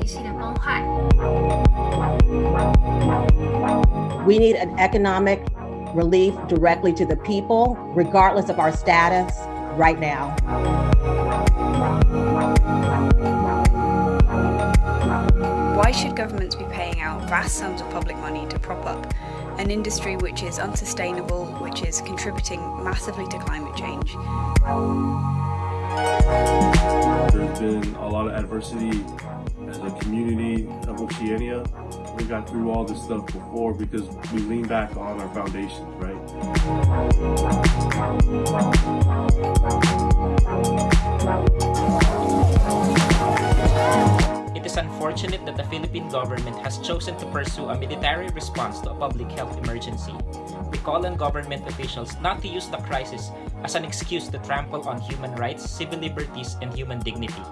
体系的崩坏。 We need an economic relief directly to the people, regardless of our status, right now. Why should governments be paying out vast sums of public money to prop up an industry which is unsustainable, which is contributing massively to climate change? There's been a lot of adversity Oceania. We got through all this stuff before because we lean back on our foundations, right? It is unfortunate that the Philippine government has chosen to pursue a military response to a public health emergency. We call on government officials not to use the crisis as an excuse to trample on human rights, civil liberties, and human dignity.